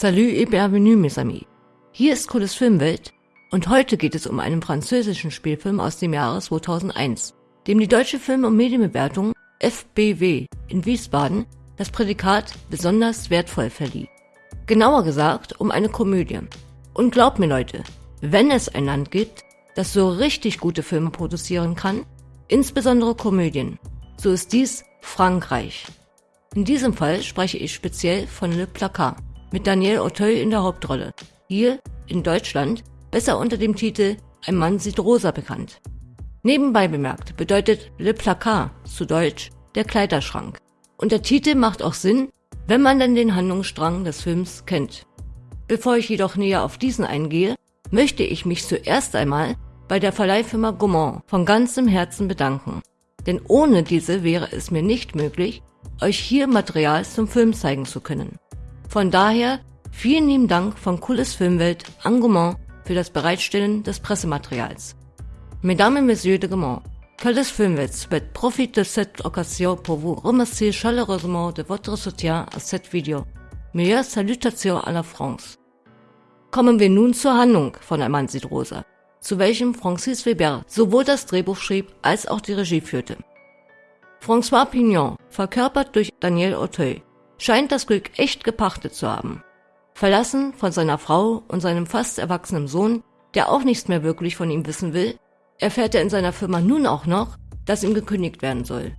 Salut et bienvenue, mes amis. Hier ist Cooles Filmwelt und heute geht es um einen französischen Spielfilm aus dem Jahre 2001, dem die Deutsche Film- und Medienbewertung FBW in Wiesbaden das Prädikat besonders wertvoll verlieh. Genauer gesagt um eine Komödie. Und glaubt mir Leute, wenn es ein Land gibt, das so richtig gute Filme produzieren kann, insbesondere Komödien, so ist dies Frankreich. In diesem Fall spreche ich speziell von Le Placard mit Daniel Auteuil in der Hauptrolle. Hier in Deutschland besser unter dem Titel Ein Mann sieht rosa bekannt. Nebenbei bemerkt bedeutet Le Placard zu Deutsch der Kleiderschrank. Und der Titel macht auch Sinn, wenn man dann den Handlungsstrang des Films kennt. Bevor ich jedoch näher auf diesen eingehe, möchte ich mich zuerst einmal bei der Verleihfirma Gaumont von ganzem Herzen bedanken. Denn ohne diese wäre es mir nicht möglich, euch hier Material zum Film zeigen zu können. Von daher vielen lieben Dank von Cooles Filmwelt an Gaumont für das Bereitstellen des Pressematerials. Mesdames et Messieurs de Gaumont, Cooles Filmwelt souhaite profite de cette occasion pour vous remercier chaleureusement de votre soutien à cette vidéo. Meilleure salutation à la France. Kommen wir nun zur Handlung von sieht rosa zu welchem Francis Weber sowohl das Drehbuch schrieb als auch die Regie führte. François Pignon, verkörpert durch Daniel Auteuil, scheint das Glück echt gepachtet zu haben. Verlassen von seiner Frau und seinem fast erwachsenen Sohn, der auch nichts mehr wirklich von ihm wissen will, erfährt er in seiner Firma nun auch noch, dass ihm gekündigt werden soll.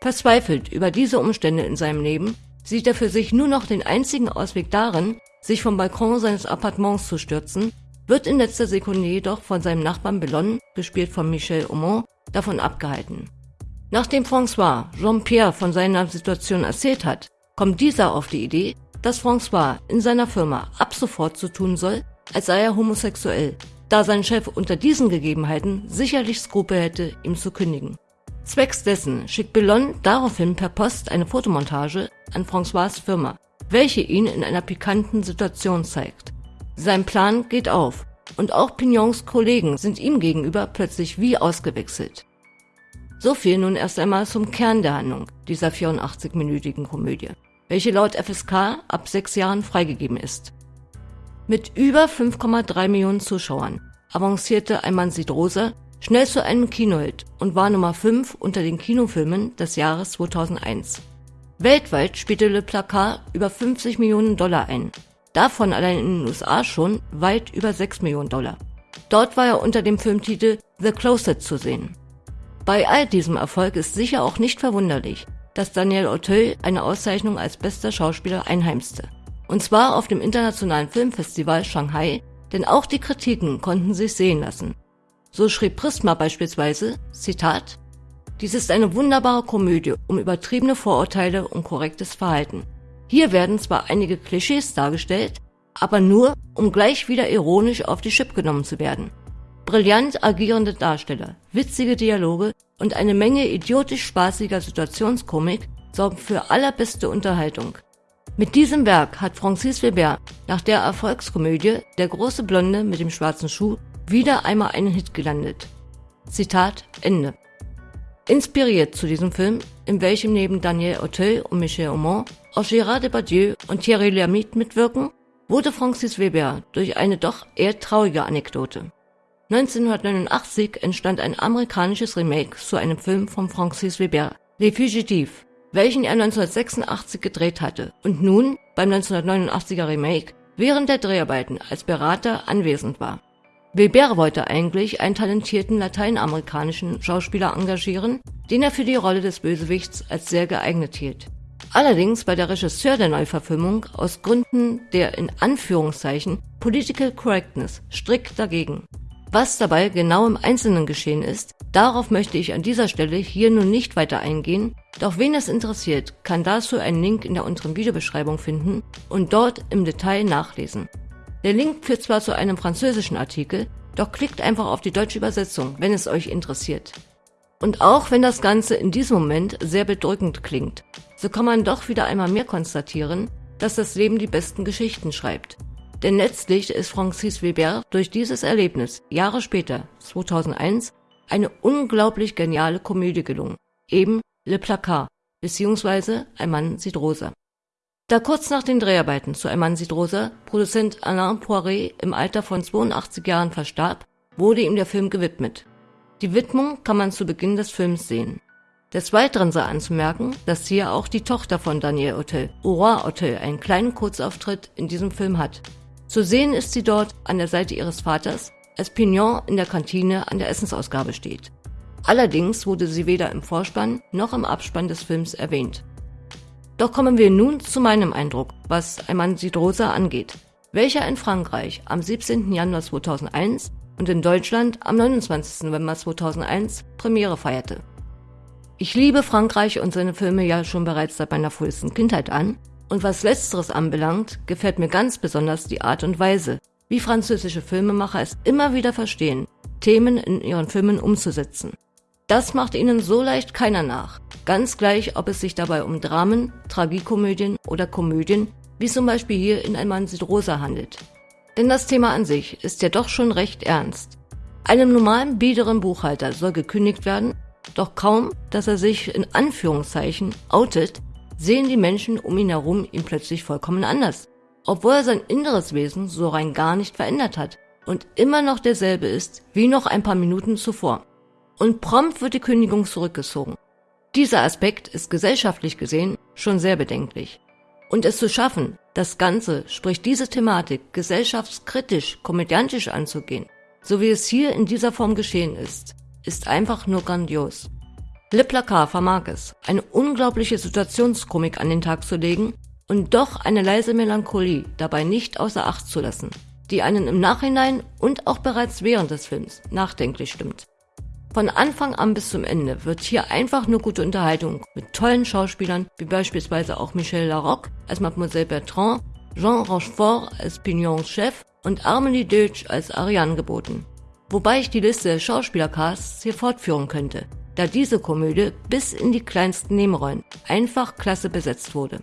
Verzweifelt über diese Umstände in seinem Leben, sieht er für sich nur noch den einzigen Ausweg darin, sich vom Balkon seines Appartements zu stürzen wird in letzter Sekunde jedoch von seinem Nachbarn Bellon, gespielt von Michel Aumont, davon abgehalten. Nachdem François Jean-Pierre von seiner Situation erzählt hat, kommt dieser auf die Idee, dass François in seiner Firma ab sofort so tun soll, als sei er homosexuell, da sein Chef unter diesen Gegebenheiten sicherlich Skrupel hätte, ihm zu kündigen. Zwecks dessen schickt Bellon daraufhin per Post eine Fotomontage an François' Firma, welche ihn in einer pikanten Situation zeigt. Sein Plan geht auf und auch Pignons Kollegen sind ihm gegenüber plötzlich wie ausgewechselt. So viel nun erst einmal zum Kern der Handlung dieser 84-minütigen Komödie, welche laut FSK ab sechs Jahren freigegeben ist. Mit über 5,3 Millionen Zuschauern avancierte sieht rosa schnell zu einem Kinohit und war Nummer 5 unter den Kinofilmen des Jahres 2001. Weltweit spielte Le Placard über 50 Millionen Dollar ein Davon allein in den USA schon weit über 6 Millionen Dollar. Dort war er unter dem Filmtitel The Closet zu sehen. Bei all diesem Erfolg ist sicher auch nicht verwunderlich, dass Daniel Auteuil eine Auszeichnung als bester Schauspieler einheimste. Und zwar auf dem Internationalen Filmfestival Shanghai, denn auch die Kritiken konnten sich sehen lassen. So schrieb Prisma beispielsweise, Zitat, dies ist eine wunderbare Komödie um übertriebene Vorurteile und korrektes Verhalten. Hier werden zwar einige Klischees dargestellt, aber nur, um gleich wieder ironisch auf die Chip genommen zu werden. Brillant agierende Darsteller, witzige Dialoge und eine Menge idiotisch spaßiger Situationskomik sorgen für allerbeste Unterhaltung. Mit diesem Werk hat Francis Weber nach der Erfolgskomödie Der große Blonde mit dem schwarzen Schuh wieder einmal einen Hit gelandet. Zitat Ende. Inspiriert zu diesem Film, in welchem neben Daniel Auteuil und Michel Aumont auch Gérard Depardieu und Thierry Lhermitte mitwirken, wurde Francis Weber durch eine doch eher traurige Anekdote. 1989 entstand ein amerikanisches Remake zu einem Film von Francis Weber, Les Fugitives, welchen er 1986 gedreht hatte und nun beim 1989er Remake während der Dreharbeiten als Berater anwesend war. Weber wollte eigentlich einen talentierten lateinamerikanischen Schauspieler engagieren, den er für die Rolle des Bösewichts als sehr geeignet hielt. Allerdings war der Regisseur der Neuverfilmung aus Gründen der in Anführungszeichen Political Correctness strikt dagegen. Was dabei genau im Einzelnen geschehen ist, darauf möchte ich an dieser Stelle hier nun nicht weiter eingehen, doch wen es interessiert, kann dazu einen Link in der unteren Videobeschreibung finden und dort im Detail nachlesen. Der Link führt zwar zu einem französischen Artikel, doch klickt einfach auf die deutsche Übersetzung, wenn es euch interessiert. Und auch wenn das Ganze in diesem Moment sehr bedrückend klingt, so kann man doch wieder einmal mehr konstatieren, dass das Leben die besten Geschichten schreibt. Denn letztlich ist Francis Weber durch dieses Erlebnis Jahre später, 2001, eine unglaublich geniale Komödie gelungen, eben Le Placard, beziehungsweise Ein Mann sieht rosa. Da kurz nach den Dreharbeiten zu Ein Mann sieht rosa Produzent Alain Poiré im Alter von 82 Jahren verstarb, wurde ihm der Film gewidmet. Die Widmung kann man zu Beginn des Films sehen. Des Weiteren sei anzumerken, dass hier auch die Tochter von Daniel Hotel, Aurora Hotel, einen kleinen Kurzauftritt in diesem Film hat. Zu sehen ist sie dort an der Seite ihres Vaters, als Pignon in der Kantine an der Essensausgabe steht. Allerdings wurde sie weder im Vorspann noch im Abspann des Films erwähnt. Doch kommen wir nun zu meinem Eindruck, was sieht rosa angeht, welcher in Frankreich am 17. Januar 2001 und in Deutschland am 29. November 2001 Premiere feierte. Ich liebe Frankreich und seine Filme ja schon bereits seit meiner frühesten Kindheit an, und was letzteres anbelangt, gefällt mir ganz besonders die Art und Weise, wie französische Filmemacher es immer wieder verstehen, Themen in ihren Filmen umzusetzen. Das macht ihnen so leicht keiner nach. Ganz gleich, ob es sich dabei um Dramen, Tragikomödien oder Komödien, wie zum Beispiel hier in Ein Mann sieht rosa handelt. Denn das Thema an sich ist ja doch schon recht ernst. Einem normalen, biederen Buchhalter soll gekündigt werden, doch kaum, dass er sich in Anführungszeichen outet, sehen die Menschen um ihn herum ihn plötzlich vollkommen anders. Obwohl er sein inneres Wesen so rein gar nicht verändert hat und immer noch derselbe ist wie noch ein paar Minuten zuvor und prompt wird die Kündigung zurückgezogen. Dieser Aspekt ist gesellschaftlich gesehen schon sehr bedenklich. Und es zu schaffen, das Ganze, sprich diese Thematik, gesellschaftskritisch, komödiantisch anzugehen, so wie es hier in dieser Form geschehen ist, ist einfach nur grandios. Le Placard vermag es, eine unglaubliche Situationskomik an den Tag zu legen und doch eine leise Melancholie dabei nicht außer Acht zu lassen, die einen im Nachhinein und auch bereits während des Films nachdenklich stimmt. Von Anfang an bis zum Ende wird hier einfach nur gute Unterhaltung mit tollen Schauspielern, wie beispielsweise auch Michel Larocque als Mademoiselle Bertrand, Jean Rochefort als Pignons Chef und Armely Deutsch als Ariane geboten. Wobei ich die Liste der Schauspielercasts hier fortführen könnte, da diese Komödie bis in die kleinsten Nebenrollen einfach klasse besetzt wurde.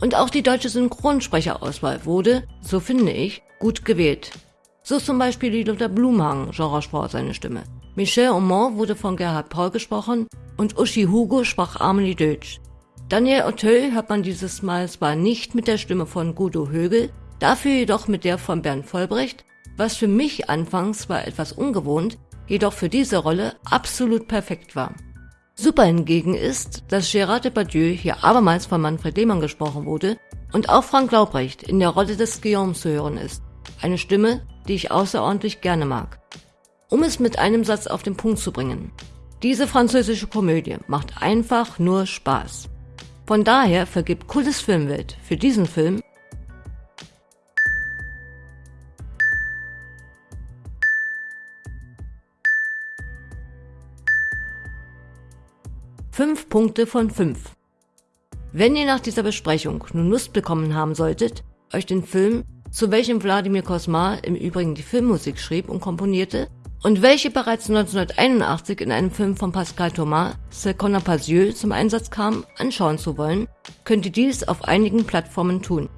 Und auch die deutsche Synchronsprecherauswahl wurde, so finde ich, gut gewählt. So zum Beispiel die Luther Blumhagen, Jean Rochefort seine Stimme, Michel Aumont wurde von Gerhard Paul gesprochen und Uschi Hugo sprach Amelie Deutsch. Daniel Auteuil hört man dieses Mal zwar nicht mit der Stimme von Guido Högel, dafür jedoch mit der von Bernd Vollbrecht, was für mich anfangs zwar etwas ungewohnt, jedoch für diese Rolle absolut perfekt war. Super hingegen ist, dass Gérard Depardieu hier abermals von Manfred Lehmann gesprochen wurde und auch Frank Laubrecht in der Rolle des Guillaume zu hören ist. Eine Stimme, die ich außerordentlich gerne mag. Um es mit einem Satz auf den Punkt zu bringen. Diese französische Komödie macht einfach nur Spaß. Von daher vergibt Cooles Filmwelt für diesen Film fünf Punkte von fünf. Wenn ihr nach dieser Besprechung nun Lust bekommen haben solltet, euch den Film, zu welchem Wladimir Kosmar im Übrigen die Filmmusik schrieb und komponierte, und welche bereits 1981 in einem Film von Pascal Thomas, C'est qu'on zum Einsatz kam, anschauen zu wollen, könnt ihr dies auf einigen Plattformen tun.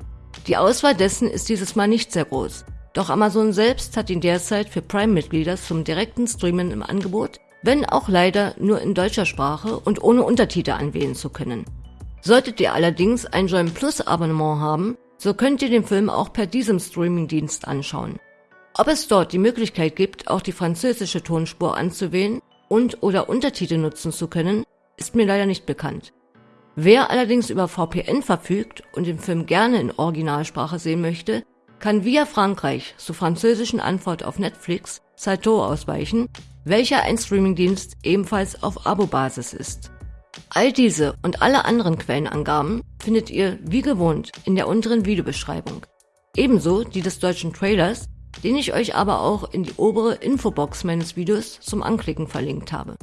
Die Auswahl dessen ist dieses Mal nicht sehr groß, doch Amazon selbst hat ihn derzeit für Prime-Mitglieder zum direkten Streamen im Angebot, wenn auch leider nur in deutscher Sprache und ohne Untertitel anwählen zu können. Solltet ihr allerdings ein Join Plus Abonnement haben, so könnt ihr den Film auch per diesem Streamingdienst anschauen. Ob es dort die Möglichkeit gibt, auch die französische Tonspur anzuwählen und oder Untertitel nutzen zu können, ist mir leider nicht bekannt. Wer allerdings über VPN verfügt und den Film gerne in Originalsprache sehen möchte, kann via Frankreich zur französischen Antwort auf Netflix Salto ausweichen, welcher ein Streamingdienst ebenfalls auf Abo-Basis ist. All diese und alle anderen Quellenangaben findet ihr wie gewohnt in der unteren Videobeschreibung. Ebenso die des deutschen Trailers, den ich euch aber auch in die obere Infobox meines Videos zum Anklicken verlinkt habe.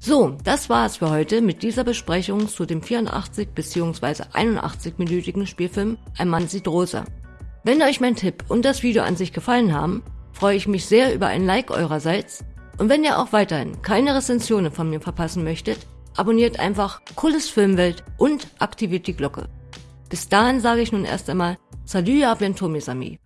So, das war es für heute mit dieser Besprechung zu dem 84 bzw. 81-minütigen Spielfilm Ein Mann sieht rosa. Wenn euch mein Tipp und das Video an sich gefallen haben, freue ich mich sehr über ein Like eurerseits und wenn ihr auch weiterhin keine Rezensionen von mir verpassen möchtet, abonniert einfach Cooles Filmwelt und aktiviert die Glocke. Bis dahin sage ich nun erst einmal Salut à bientôt mes amis.